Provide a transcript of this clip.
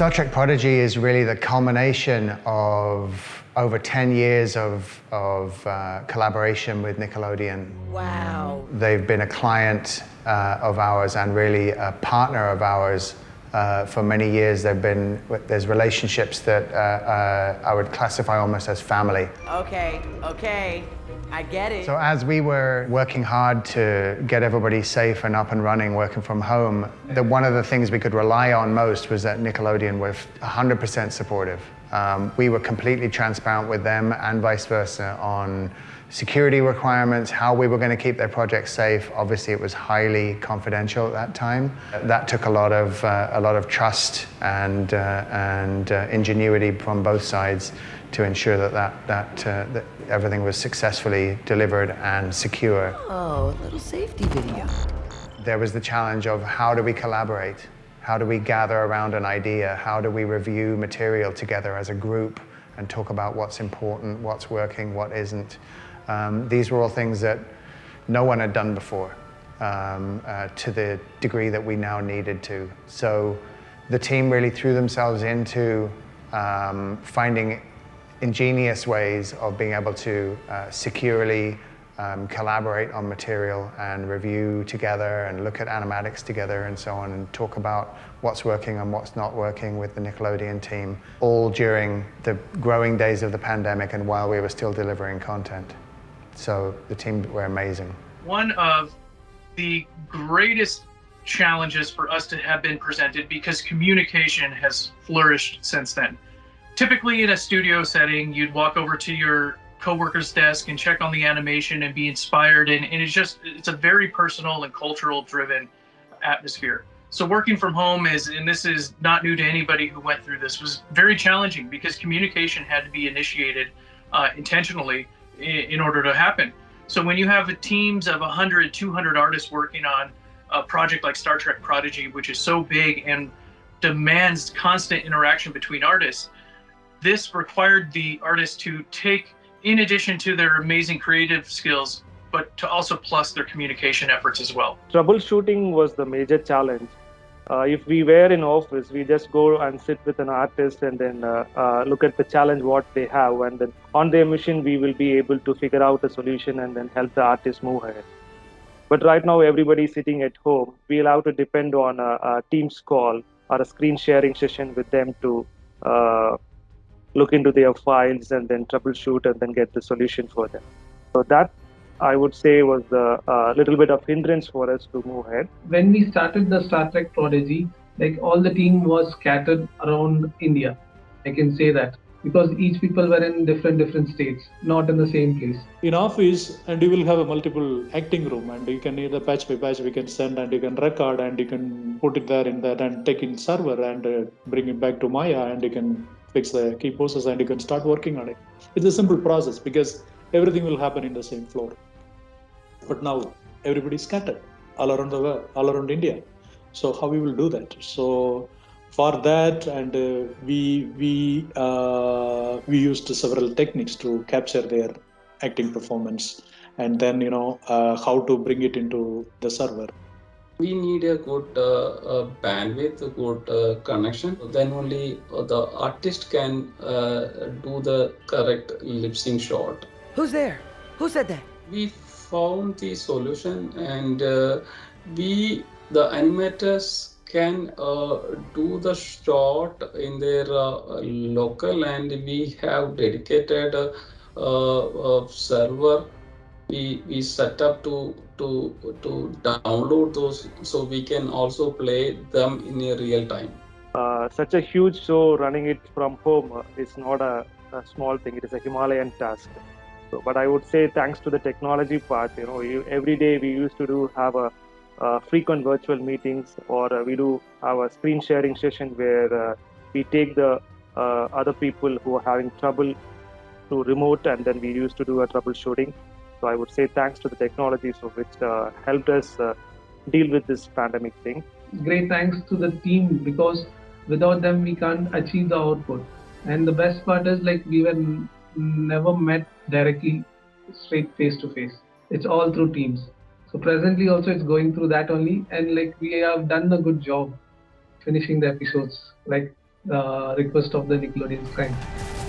Star Trek Prodigy is really the culmination of over 10 years of, of uh, collaboration with Nickelodeon. Wow. They've been a client uh, of ours and really a partner of ours uh, for many years. They've been, there's relationships that uh, uh, I would classify almost as family. Okay, okay. I get it. So as we were working hard to get everybody safe and up and running, working from home, the, one of the things we could rely on most was that Nickelodeon were 100% supportive. Um, we were completely transparent with them and vice versa on security requirements, how we were going to keep their project safe. Obviously, it was highly confidential at that time. That took a lot of uh, a lot of trust and uh, and uh, ingenuity from both sides to ensure that that that, uh, that everything was successfully delivered and secure. Oh, a little safety video. There was the challenge of how do we collaborate? How do we gather around an idea? How do we review material together as a group and talk about what's important, what's working, what isn't? Um, these were all things that no one had done before um, uh, to the degree that we now needed to. So the team really threw themselves into um, finding ingenious ways of being able to uh, securely um, collaborate on material and review together and look at animatics together and so on and talk about what's working and what's not working with the Nickelodeon team, all during the growing days of the pandemic and while we were still delivering content. So the team were amazing. One of the greatest challenges for us to have been presented because communication has flourished since then. Typically in a studio setting, you'd walk over to your coworker's desk and check on the animation and be inspired and, and it's just it's a very personal and cultural driven atmosphere so working from home is and this is not new to anybody who went through this was very challenging because communication had to be initiated uh, intentionally in, order to happen so when you have teams of 100 200 artists working on a project like star trek prodigy which is so big and demands constant interaction between artists this required the artists to take in addition to their amazing creative skills, but to also plus their communication efforts as well. Troubleshooting was the major challenge. Uh, if we were in office, we just go and sit with an artist and then uh, uh, look at the challenge what they have, and then on their mission we will be able to figure out a solution and then help the artist move ahead. But right now everybody sitting at home. We'll have to depend on a, a Teams call or a screen sharing session with them to uh, look into their files and then troubleshoot and then get the solution for them. So that I would say was a uh, little bit of hindrance for us to move ahead. When we started the Star Trek Prodigy, like all the team was scattered around India. I can say that because each people were in different different states, not in the same place. In office, and you will have a multiple acting room, and you can either patch by patch we can send, and you can record, and you can put it there in that, and take in server and uh, bring it back to Maya, and you can fix the key poses and you can start working on it. It's a simple process because everything will happen in the same floor. But now everybody is scattered all around the world, all around India. So how we will do that? So for that, and uh, we we uh, we used several techniques to capture their acting performance, and then you know uh, how to bring it into the server we need a good uh, uh, bandwidth, a good uh, connection. Then only uh, the artist can uh, do the correct lip sync shot. Who's there? Who said that? We found the solution, and uh, we the animators can do the shot in their local, and we have dedicated server. We we set up to to to download those so we can also play them in a real time. Uh, such a huge show running it from home uh, is not a, a, small thing. It is a himalayan task so but i would say thanks to the technology part you know every day we used to do have a frequent virtual meetings or uh, we do our screen sharing session where uh, we take the uh, other people who are having trouble to remote and then we used to do a troubleshooting so I would say thanks to the technology, so which uh, helped us uh, deal with this pandemic thing. Great thanks to the team because without them we can't achieve the output. And the best part is like we were never met directly, straight face to face. It's all through teams. So presently also it's going through that only, and like we have done a good job finishing the episodes. Like uh, request of the Nickelodeon client.